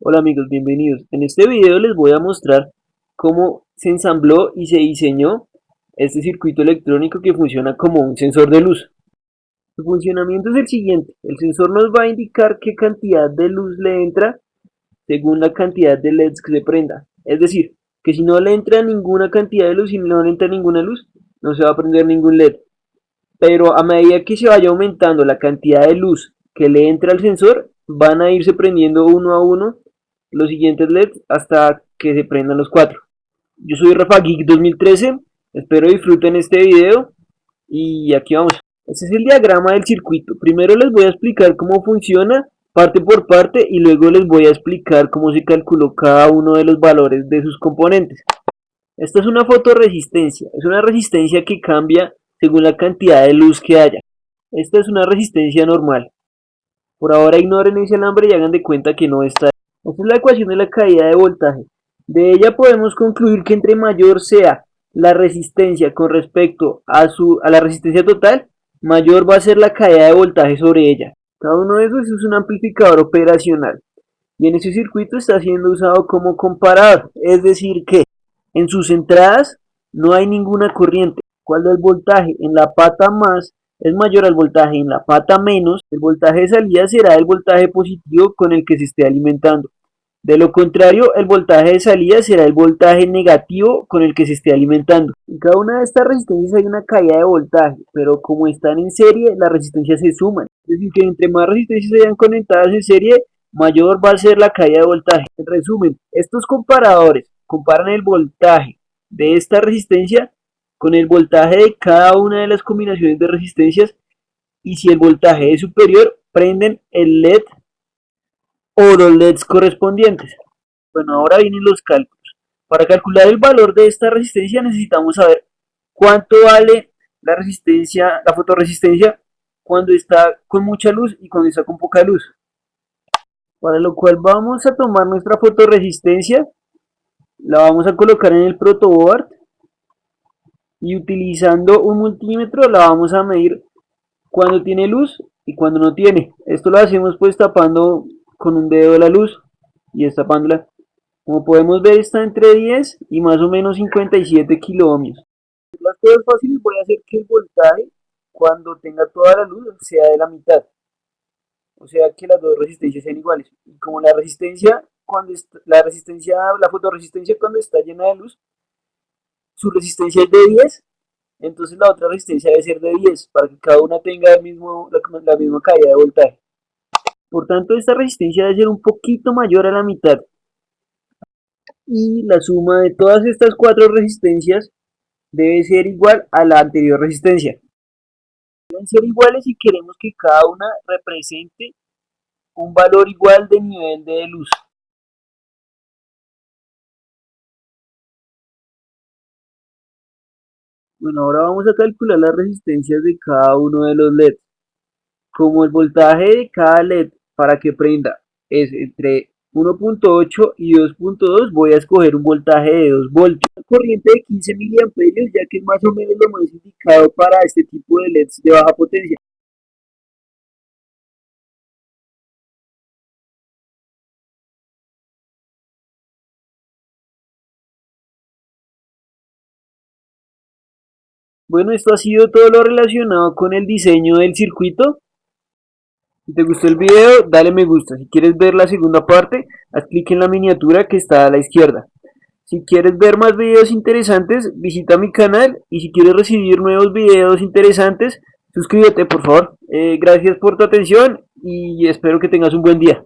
Hola amigos, bienvenidos. En este video les voy a mostrar cómo se ensambló y se diseñó este circuito electrónico que funciona como un sensor de luz. Su funcionamiento es el siguiente, el sensor nos va a indicar qué cantidad de luz le entra según la cantidad de LEDs que se prenda. Es decir, que si no le entra ninguna cantidad de luz y no le entra ninguna luz, no se va a prender ningún LED. Pero a medida que se vaya aumentando la cantidad de luz que le entra al sensor, van a irse prendiendo uno a uno los siguientes LEDs hasta que se prendan los cuatro. Yo soy Rafa Geek 2013, espero disfruten este video y aquí vamos. Este es el diagrama del circuito. Primero les voy a explicar cómo funciona parte por parte y luego les voy a explicar cómo se calculó cada uno de los valores de sus componentes. Esta es una fotoresistencia, es una resistencia que cambia según la cantidad de luz que haya. Esta es una resistencia normal. Por ahora ignoren ese alambre y hagan de cuenta que no está. Esta es la ecuación de la caída de voltaje. De ella podemos concluir que entre mayor sea la resistencia con respecto a, su, a la resistencia total, mayor va a ser la caída de voltaje sobre ella. Cada uno de esos es un amplificador operacional. Y en ese circuito está siendo usado como comparador, es decir que en sus entradas no hay ninguna corriente. Cuando el voltaje en la pata más es mayor al voltaje en la pata menos, el voltaje de salida será el voltaje positivo con el que se esté alimentando. De lo contrario, el voltaje de salida será el voltaje negativo con el que se esté alimentando. En cada una de estas resistencias hay una caída de voltaje, pero como están en serie, las resistencias se suman. Es decir, que entre más resistencias se hayan conectadas en serie, mayor va a ser la caída de voltaje. En resumen, estos comparadores comparan el voltaje de esta resistencia con el voltaje de cada una de las combinaciones de resistencias y si el voltaje es superior, prenden el LED o los LEDs correspondientes. Bueno, ahora vienen los cálculos. Para calcular el valor de esta resistencia necesitamos saber cuánto vale la resistencia, la fotoresistencia cuando está con mucha luz y cuando está con poca luz. Para lo cual vamos a tomar nuestra fotoresistencia, la vamos a colocar en el protoboard y utilizando un multímetro la vamos a medir cuando tiene luz y cuando no tiene. Esto lo hacemos pues tapando con un dedo de la luz y destapándola. Como podemos ver está entre 10 y más o menos 57 kiloohmios. Las cosas fáciles voy a hacer que el voltaje cuando tenga toda la luz sea de la mitad. O sea que las dos resistencias sean iguales. Y como la resistencia, cuando la resistencia, la fotoresistencia cuando está llena de luz, su resistencia es de 10, entonces la otra resistencia debe ser de 10 para que cada una tenga el mismo, la misma caída de voltaje. Por tanto, esta resistencia debe ser un poquito mayor a la mitad. Y la suma de todas estas cuatro resistencias debe ser igual a la anterior resistencia. Deben ser iguales si queremos que cada una represente un valor igual de nivel de luz. Bueno, ahora vamos a calcular las resistencias de cada uno de los LEDs. Como el voltaje de cada LED para que prenda es entre 1.8 y 2.2 voy a escoger un voltaje de 2 voltios. Corriente de 15 miliamperios ya que es más o menos lo más indicado para este tipo de LEDs de baja potencia. Bueno, esto ha sido todo lo relacionado con el diseño del circuito. Si te gustó el video, dale me gusta. Si quieres ver la segunda parte, haz clic en la miniatura que está a la izquierda. Si quieres ver más videos interesantes, visita mi canal. Y si quieres recibir nuevos videos interesantes, suscríbete por favor. Eh, gracias por tu atención y espero que tengas un buen día.